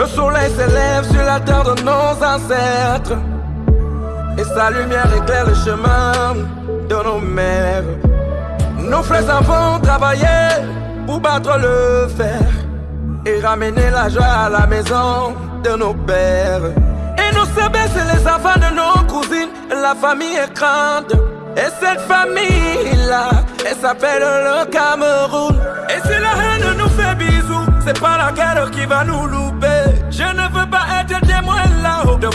Le soleil s'élève sur la terre de nos ancêtres. Et sa lumière éclaire le chemin de nos mères. Nos frères avons travaillé pour battre le fer et ramener la joie à la maison de nos pères. Et sœurs, c'est les enfants de nos cousines. La famille est grande. Et cette famille-là, elle s'appelle le Cameroun. Et si la haine nous fait bisous, c'est pas la guerre qui va nous louper.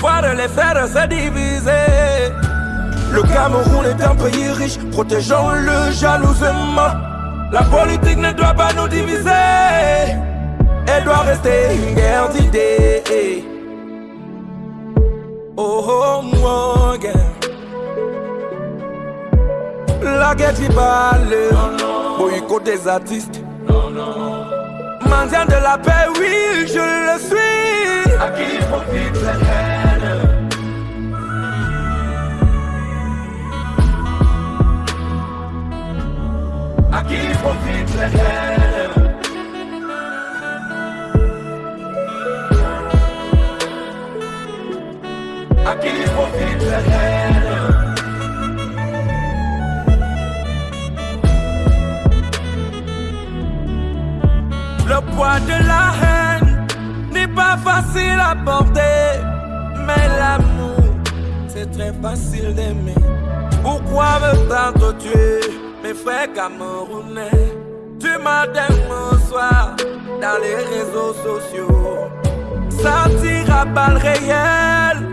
Voir les frères se diviser. Le Cameroun est un pays riche, protégeons-le jalousement. La politique ne doit pas nous diviser, elle doit rester une guerre d'idées. Oh, oh, oh, guerre. La guerre qui parle, boycott des artistes. Mendiant de la paix, oui, je le suis. À qui profite la haine À qui profite la haine À qui profite la haine Le poids de la haine n'est pas facile à porter, c'est très facile d'aimer. Pourquoi me tant tuer mes frères camerounais? Du matin au soir dans les réseaux sociaux? Tire à balles réelles,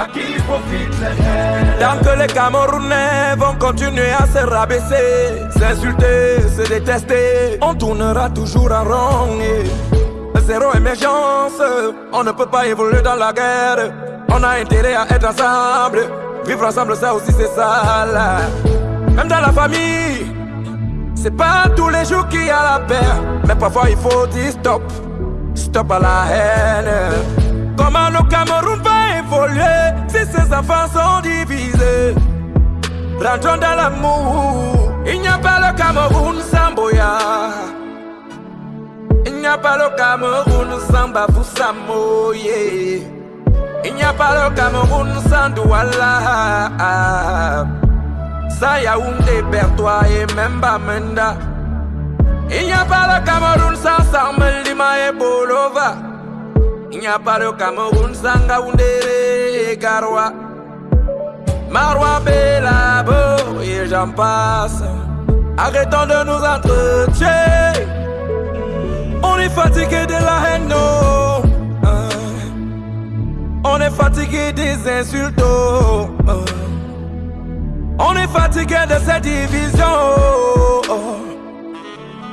À qui profite Tant que les Camerounais vont continuer à se rabaisser, s'insulter, se détester, on tournera toujours en rond. Zéro émergence, on ne peut pas évoluer dans la guerre. On a intérêt à être ensemble, vivre ensemble, ça aussi c'est ça. là. Même dans la famille, c'est pas tous les jours qu'il y a la paix, mais parfois il faut dire stop, stop à la haine. Comment le Cameroun va évoluer si ses enfants sont divisés? Rentrons dans l'amour, il n'y a pas le Cameroun sans Boya. Il n'y a pas le Cameroun sans Bafou Samoye. Il n'y a pas le Cameroun sans Douala. Sans Yaoundé, Bertois et même Bamenda. Il n'y a pas le Cameroun sans Samuel Lima et Bolova. Il n'y a pas le Cameroun sans Gaoundé et Garoua. Marois, Belabo et j'en passe. Arrêtons de nous entretuer. On est fatigué de la haine. Euh, On est fatigué des insultes, oh. Euh, On est fatigué de cette division.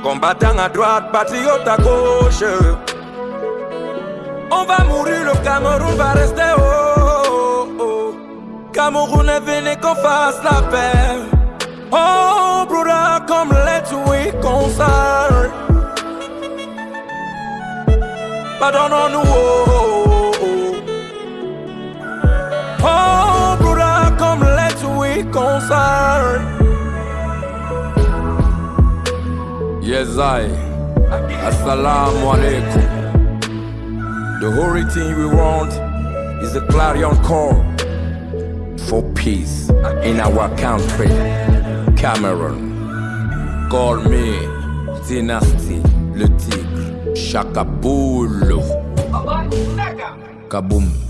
Combattant à droite, patriote à gauche. On va mourir, le Cameroun va rester, oh. Cameroun est venu qu'on fasse la paix. Oh, brother, come let's we console. Pardonnons-nous, Yes, I. Assalamu alaikum. The only thing we want is a clarion call for peace in our country, Cameroon. Call me Dynasty, le tigre, Chaka Boule. Kaboom.